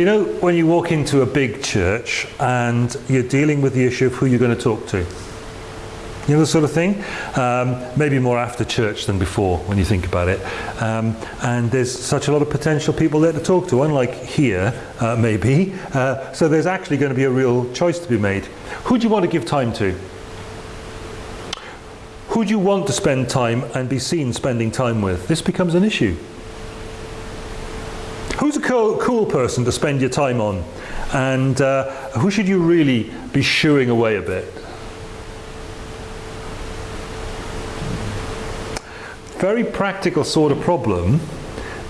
You know, when you walk into a big church and you're dealing with the issue of who you're going to talk to, you know the sort of thing? Um, maybe more after church than before when you think about it. Um, and there's such a lot of potential people there to talk to, unlike here, uh, maybe. Uh, so there's actually going to be a real choice to be made. Who do you want to give time to? Who do you want to spend time and be seen spending time with? This becomes an issue. Who's a cool, cool person to spend your time on? And uh, who should you really be shooing away a bit? Very practical sort of problem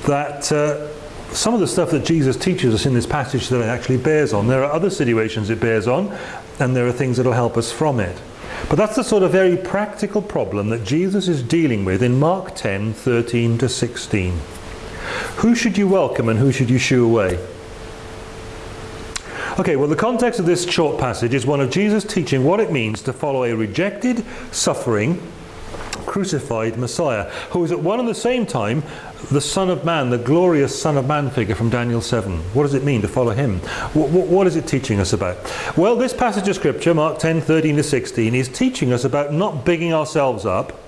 that uh, some of the stuff that Jesus teaches us in this passage that it actually bears on. There are other situations it bears on, and there are things that will help us from it. But that's the sort of very practical problem that Jesus is dealing with in Mark 10, 13 to 16. Who should you welcome and who should you shoo away? Okay, well the context of this short passage is one of Jesus teaching what it means to follow a rejected, suffering, crucified Messiah, who is at one and the same time the Son of Man, the glorious Son of Man figure from Daniel 7. What does it mean to follow him? What, is it teaching us about? Well, this passage of Scripture, Mark 10, 13 to 16, is teaching us about not bigging ourselves up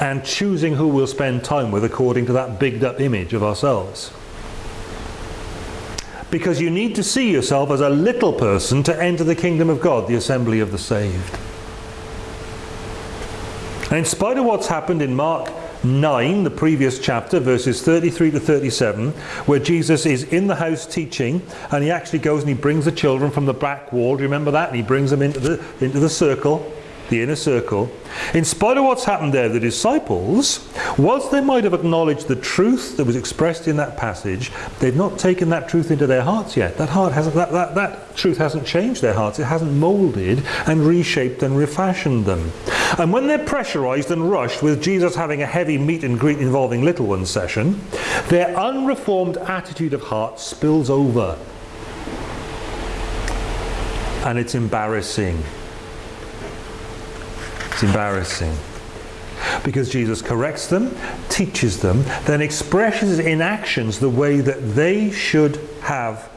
and choosing who we'll spend time with according to that bigged up image of ourselves. Because you need to see yourself as a little person to enter the kingdom of God, the assembly of the saved. And in spite of what's happened in Mark 9, the previous chapter, verses 33 to 37, where Jesus is in the house teaching, and he actually goes and he brings the children from the back wall, do you remember that? And he brings them into the, into the circle, the inner circle. In spite of what's happened there, the disciples, whilst they might have acknowledged the truth that was expressed in that passage, they've not taken that truth into their hearts yet. That heart hasn't, that, that, that truth hasn't changed their hearts. It hasn't moulded and reshaped and refashioned them. And when they're pressurized and rushed with Jesus having a heavy meet and greet involving little ones session, their unreformed attitude of heart spills over. And it's embarrassing. It's embarrassing. Because Jesus corrects them, teaches them, then expresses in actions the way that they should have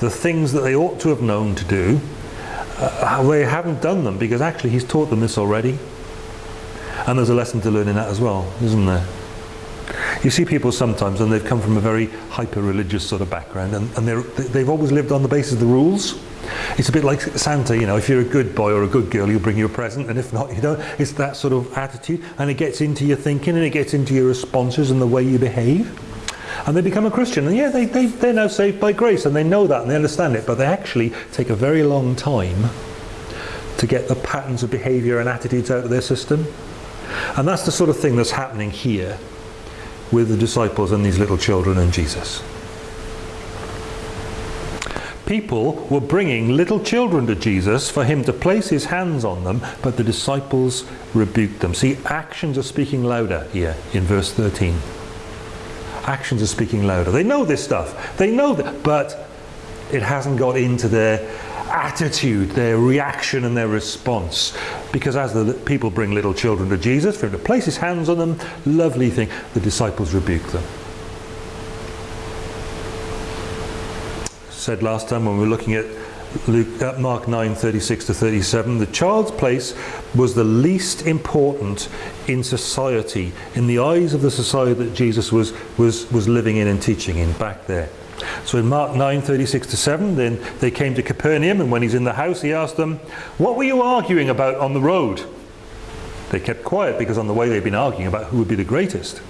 the things that they ought to have known to do. Uh, they haven't done them because actually he's taught them this already. And there's a lesson to learn in that as well, isn't there? You see people sometimes and they've come from a very hyper-religious sort of background and, and they've always lived on the basis of the rules. It's a bit like Santa, you know, if you're a good boy or a good girl, you'll bring you a present, and if not, you don't. It's that sort of attitude, and it gets into your thinking, and it gets into your responses and the way you behave. And they become a Christian, and yeah, they, they, they're now saved by grace, and they know that, and they understand it, but they actually take a very long time to get the patterns of behaviour and attitudes out of their system. And that's the sort of thing that's happening here with the disciples and these little children and Jesus. People were bringing little children to Jesus for him to place his hands on them, but the disciples rebuked them. See, actions are speaking louder here in verse 13. Actions are speaking louder. They know this stuff. They know that, but it hasn't got into their attitude, their reaction and their response. Because as the people bring little children to Jesus, for him to place his hands on them, lovely thing, the disciples rebuke them. Said last time when we were looking at Luke, uh, Mark 9, 36 to 37, the child's place was the least important in society, in the eyes of the society that Jesus was, was, was living in and teaching in back there. So in Mark 9, 36 to 7, then they came to Capernaum, and when he's in the house, he asked them, What were you arguing about on the road? They kept quiet because on the way they'd been arguing about who would be the greatest.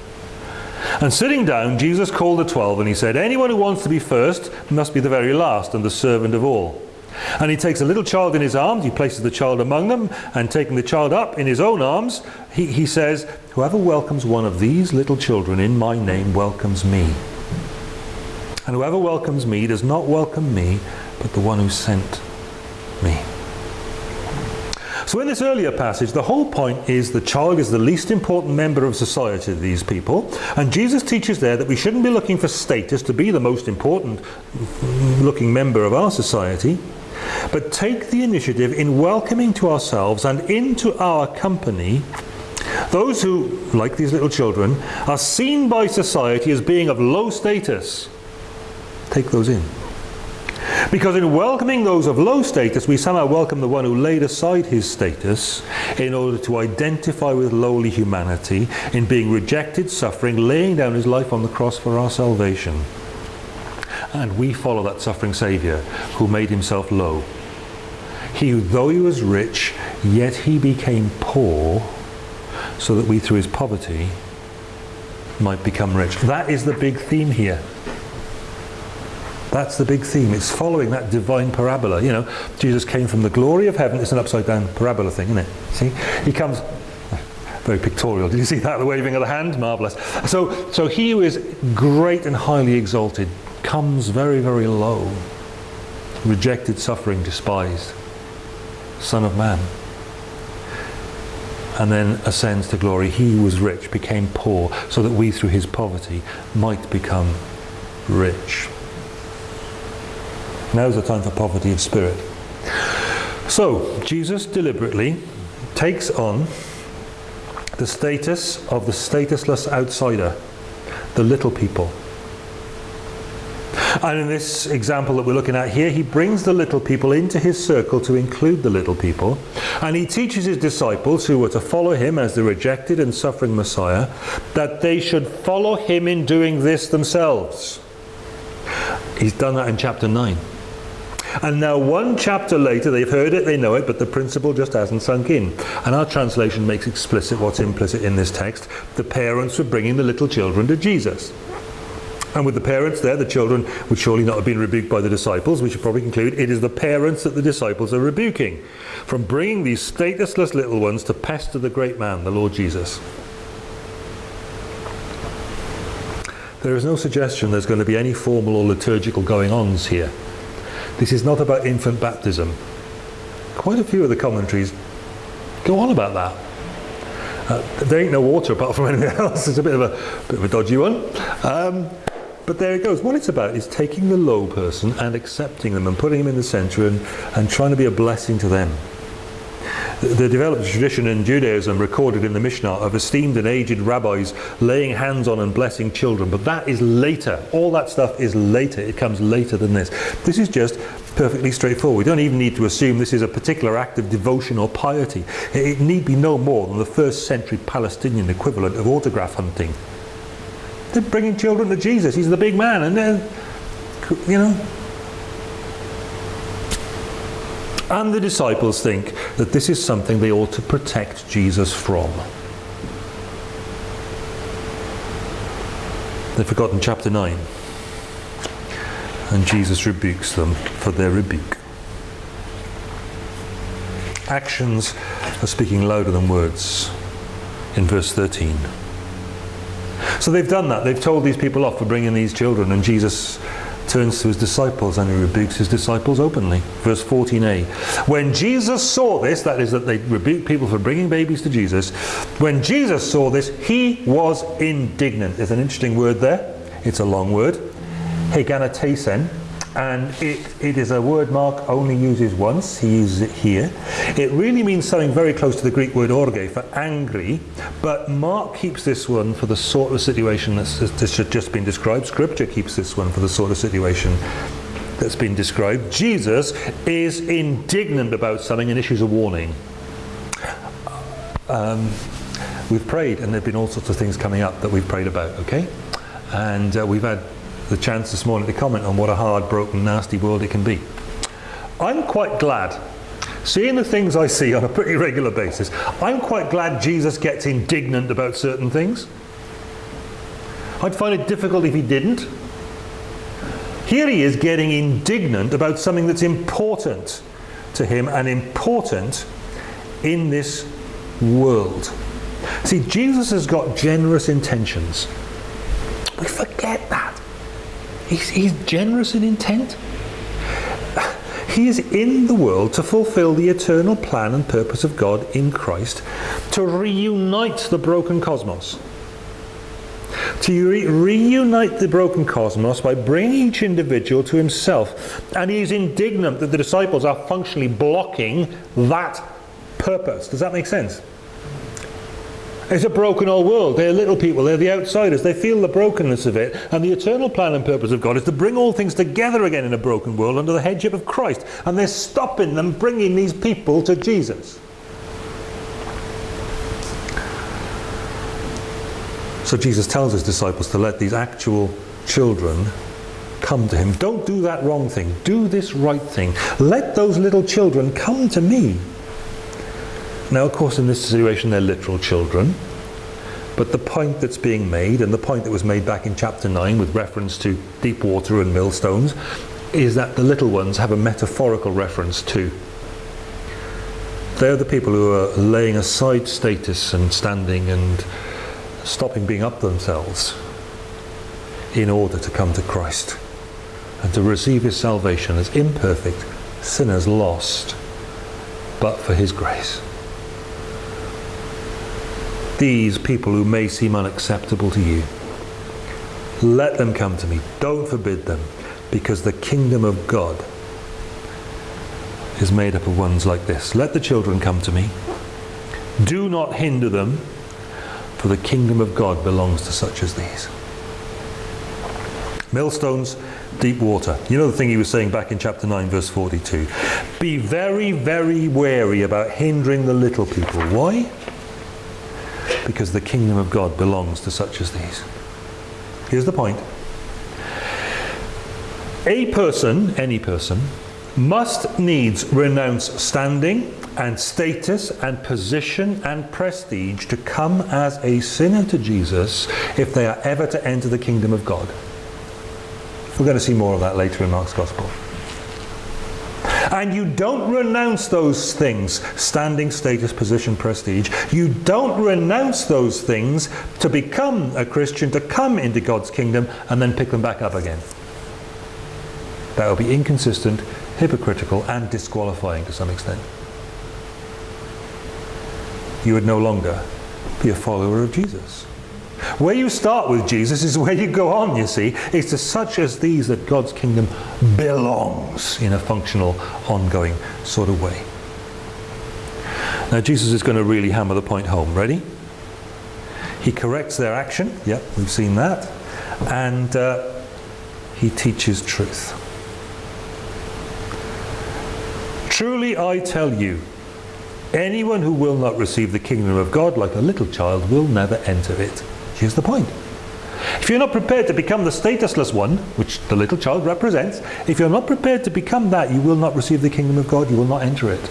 And sitting down, Jesus called the twelve, and he said, Anyone who wants to be first must be the very last and the servant of all. And he takes a little child in his arms, he places the child among them, and taking the child up in his own arms, he, he says, Whoever welcomes one of these little children in my name welcomes me. And whoever welcomes me does not welcome me, but the one who sent. So in this earlier passage, the whole point is the child is the least important member of society to these people. And Jesus teaches there that we shouldn't be looking for status to be the most important looking member of our society, but take the initiative in welcoming to ourselves and into our company those who, like these little children, are seen by society as being of low status take those in. Because in welcoming those of low status, we somehow welcome the one who laid aside his status in order to identify with lowly humanity in being rejected, suffering, laying down his life on the cross for our salvation. And we follow that suffering Saviour who made himself low. He, though he was rich, yet he became poor so that we, through his poverty, might become rich. That is the big theme here. That's the big theme. It's following that divine parabola. You know, Jesus came from the glory of heaven. It's an upside down parabola thing, isn't it? See? He comes very pictorial. Did you see that? The waving of the hand? Marvelous. So, so he who is great and highly exalted comes very, very low. Rejected, suffering, despised. Son of Man. And then ascends to glory. He was rich became poor so that we through his poverty might become rich. Now's the time for poverty of spirit. So, Jesus deliberately takes on the status of the statusless outsider, the little people. And in this example that we're looking at here, he brings the little people into his circle to include the little people. And he teaches his disciples, who were to follow him as the rejected and suffering Messiah, that they should follow him in doing this themselves. He's done that in chapter 9. And now one chapter later, they've heard it, they know it, but the principle just hasn't sunk in. And our translation makes explicit what's implicit in this text. The parents were bringing the little children to Jesus. And with the parents there, the children would surely not have been rebuked by the disciples. We should probably conclude it is the parents that the disciples are rebuking from bringing these statusless little ones to pester the great man, the Lord Jesus. There is no suggestion there's going to be any formal or liturgical going-ons here. This is not about infant baptism. Quite a few of the commentaries go on about that. Uh, there ain't no water apart from anything else. It's a bit of a bit of a dodgy one. Um, but there it goes. What it's about is taking the low person and accepting them and putting them in the centre and, and trying to be a blessing to them. The developed tradition in Judaism recorded in the Mishnah of esteemed and aged rabbis laying hands on and blessing children, but that is later. All that stuff is later. It comes later than this. This is just perfectly straightforward. We don't even need to assume this is a particular act of devotion or piety. It need be no more than the first century Palestinian equivalent of autograph hunting. They're bringing children to Jesus. He's the big man, and then, you know, And the disciples think that this is something they ought to protect Jesus from. They've forgotten chapter 9. And Jesus rebukes them for their rebuke. Actions are speaking louder than words in verse 13. So they've done that. They've told these people off for bringing these children, and Jesus turns to his disciples and he rebukes his disciples openly. Verse 14a. When Jesus saw this, that is that they rebuke people for bringing babies to Jesus, when Jesus saw this, he was indignant. There's an interesting word there. It's a long word. Heganatesen and it, it is a word Mark only uses once, he uses it here. It really means something very close to the Greek word orge for angry, but Mark keeps this one for the sort of situation that's, that's just been described. Scripture keeps this one for the sort of situation that's been described. Jesus is indignant about something and issues a warning. Um, we've prayed and there have been all sorts of things coming up that we've prayed about, okay? And uh, we've had the chance this morning to comment on what a hard, broken, nasty world it can be. I'm quite glad, seeing the things I see on a pretty regular basis, I'm quite glad Jesus gets indignant about certain things. I'd find it difficult if he didn't. Here he is getting indignant about something that's important to him and important in this world. See, Jesus has got generous intentions. We forget that. He's, he's generous in intent. He is in the world to fulfill the eternal plan and purpose of God in Christ, to reunite the broken cosmos. To re reunite the broken cosmos by bringing each individual to himself. And he is indignant that the disciples are functionally blocking that purpose. Does that make sense? It's a broken old world. They're little people. They're the outsiders. They feel the brokenness of it. And the eternal plan and purpose of God is to bring all things together again in a broken world under the headship of Christ. And they're stopping them bringing these people to Jesus. So Jesus tells his disciples to let these actual children come to him. Don't do that wrong thing. Do this right thing. Let those little children come to me. Now, of course, in this situation, they're literal children. But the point that's being made, and the point that was made back in chapter 9 with reference to deep water and millstones, is that the little ones have a metaphorical reference too. They're the people who are laying aside status and standing and stopping being up themselves in order to come to Christ and to receive his salvation as imperfect sinners lost, but for his grace. These people who may seem unacceptable to you, let them come to me. Don't forbid them, because the kingdom of God is made up of ones like this. Let the children come to me. Do not hinder them for the kingdom of God belongs to such as these. Millstones, deep water. You know the thing he was saying back in chapter 9, verse 42. Be very, very wary about hindering the little people. Why? Because the kingdom of God belongs to such as these. Here's the point. A person, any person, must needs renounce standing and status and position and prestige to come as a sinner to Jesus if they are ever to enter the kingdom of God. We're going to see more of that later in Mark's Gospel. And you don't renounce those things, standing, status, position, prestige. You don't renounce those things to become a Christian, to come into God's kingdom, and then pick them back up again. That would be inconsistent, hypocritical, and disqualifying to some extent you would no longer be a follower of Jesus. Where you start with Jesus is where you go on, you see. It's to such as these that God's kingdom belongs in a functional, ongoing sort of way. Now, Jesus is going to really hammer the point home. Ready? He corrects their action. Yep, we've seen that. And uh, he teaches truth. Truly, I tell you, Anyone who will not receive the kingdom of God like a little child will never enter it. Here's the point. If you're not prepared to become the statusless one, which the little child represents, if you're not prepared to become that, you will not receive the kingdom of God, you will not enter it.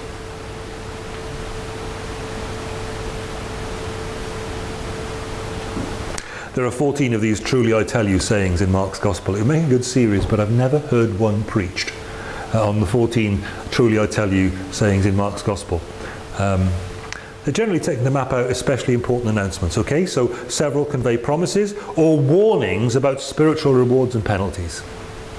There are 14 of these truly I tell you sayings in Mark's Gospel. It would make a good series, but I've never heard one preached uh, on the 14 truly I tell you sayings in Mark's Gospel. Um, generally taking the map out especially important announcements, okay? So several convey promises or warnings about spiritual rewards and penalties.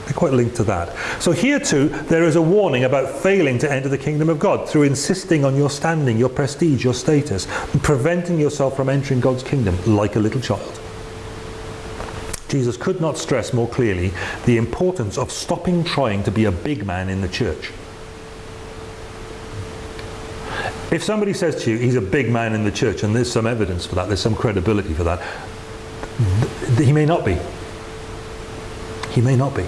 They're quite linked to that. So here too, there is a warning about failing to enter the kingdom of God through insisting on your standing, your prestige, your status, preventing yourself from entering God's kingdom like a little child. Jesus could not stress more clearly the importance of stopping trying to be a big man in the church. If somebody says to you, he's a big man in the church, and there's some evidence for that, there's some credibility for that, he may not be. He may not be.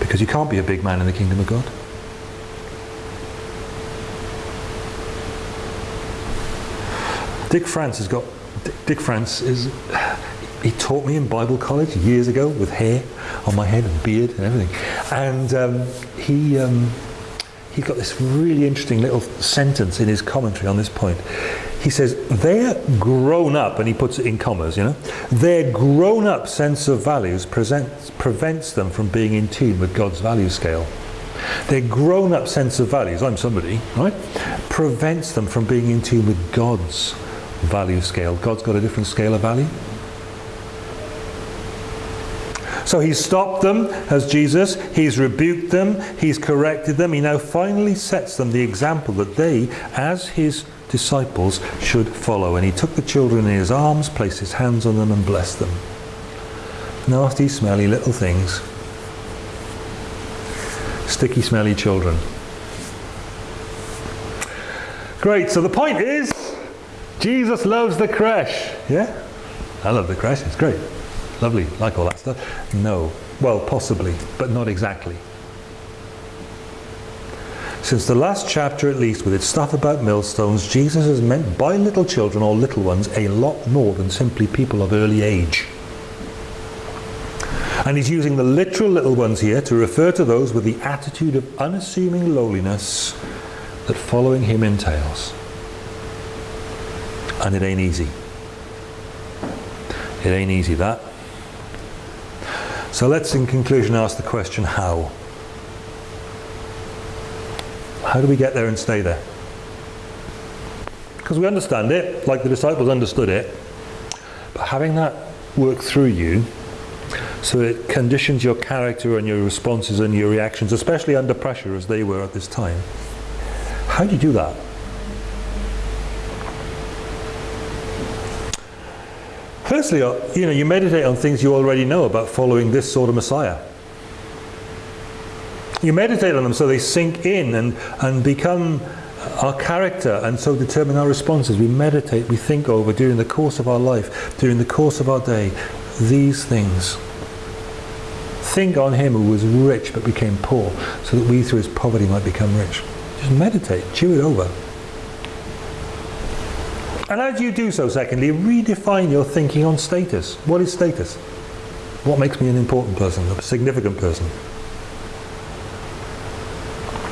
Because you can't be a big man in the kingdom of God. Dick France has got, Dick France is, he taught me in Bible college years ago with hair on my head and beard and everything. And um, he, um, he's got this really interesting little sentence in his commentary on this point. He says, their grown up, and he puts it in commas, you know, their grown up sense of values presents, prevents them from being in tune with God's value scale. Their grown up sense of values, I'm somebody, right, prevents them from being in tune with God's value scale. God's got a different scale of value. So he's stopped them as Jesus, he's rebuked them, he's corrected them. He now finally sets them the example that they, as his disciples, should follow. And he took the children in his arms, placed his hands on them, and blessed them. Nasty, smelly little things. Sticky, smelly children. Great, so the point is Jesus loves the creche. Yeah? I love the creche. It's great. Lovely. Like all that stuff. No. Well, possibly, but not exactly. Since the last chapter at least, with its stuff about millstones, Jesus has meant by little children or little ones a lot more than simply people of early age. And he's using the literal little ones here to refer to those with the attitude of unassuming lowliness that following him entails. And it ain't easy. It ain't easy, that. So let's, in conclusion, ask the question how? How do we get there and stay there? Because we understand it, like the disciples understood it, but having that work through you so it conditions your character and your responses and your reactions, especially under pressure as they were at this time. How do you do that? Firstly, uh, you know, you meditate on things you already know about following this sort of Messiah. You meditate on them so they sink in and, and become our character and so determine our responses. We meditate, we think over during the course of our life, during the course of our day, these things. Think on him who was rich but became poor so that we through his poverty might become rich. Just meditate, chew it over. And as you do so, secondly, redefine your thinking on status. What is status? What makes me an important person, a significant person?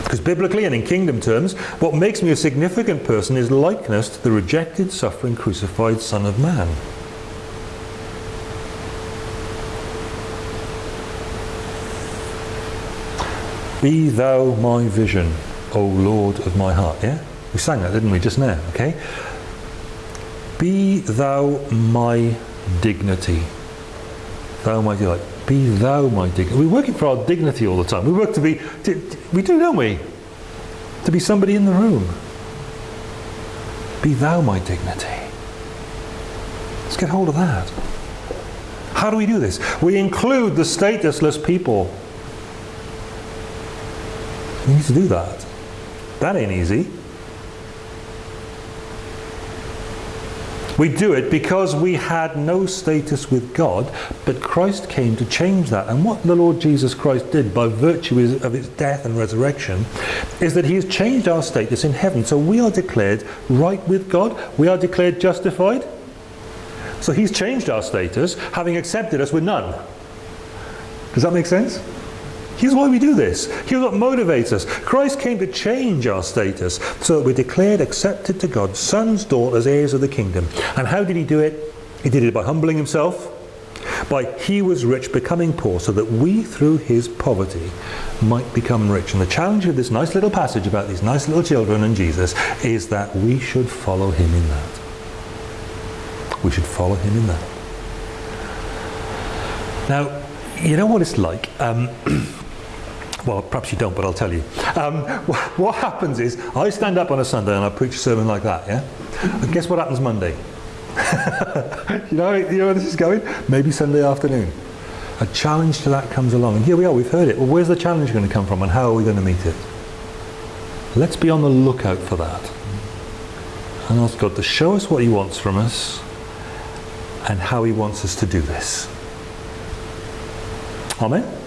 Because biblically and in kingdom terms, what makes me a significant person is likeness to the rejected, suffering, crucified Son of Man. Be thou my vision, O Lord of my heart. Yeah? We sang that, didn't we, just now? Okay? Be thou my dignity. Thou my delight. Be thou my dignity. We're working for our dignity all the time. We work to be, to, we do, don't we? To be somebody in the room. Be thou my dignity. Let's get hold of that. How do we do this? We include the statusless people. We need to do that. That ain't easy. We do it because we had no status with God, but Christ came to change that. And what the Lord Jesus Christ did by virtue of his death and resurrection is that he has changed our status in heaven. So we are declared right with God. We are declared justified. So he's changed our status, having accepted us with none. Does that make sense? Here's why we do this. Here's what motivates us. Christ came to change our status so that we're declared accepted to God, sons, daughters, heirs of the kingdom. And how did he do it? He did it by humbling himself, by he was rich becoming poor so that we through his poverty might become rich. And the challenge of this nice little passage about these nice little children and Jesus is that we should follow him in that. We should follow him in that. Now, you know what it's like? Um, well, perhaps you don't, but I'll tell you. Um, what happens is, I stand up on a Sunday and I preach a sermon like that, yeah? And guess what happens Monday? you, know, you know where this is going? Maybe Sunday afternoon. A challenge to that comes along, and here we are, we've heard it. Well, where's the challenge going to come from, and how are we going to meet it? Let's be on the lookout for that. And ask God to show us what he wants from us, and how he wants us to do this. Amen?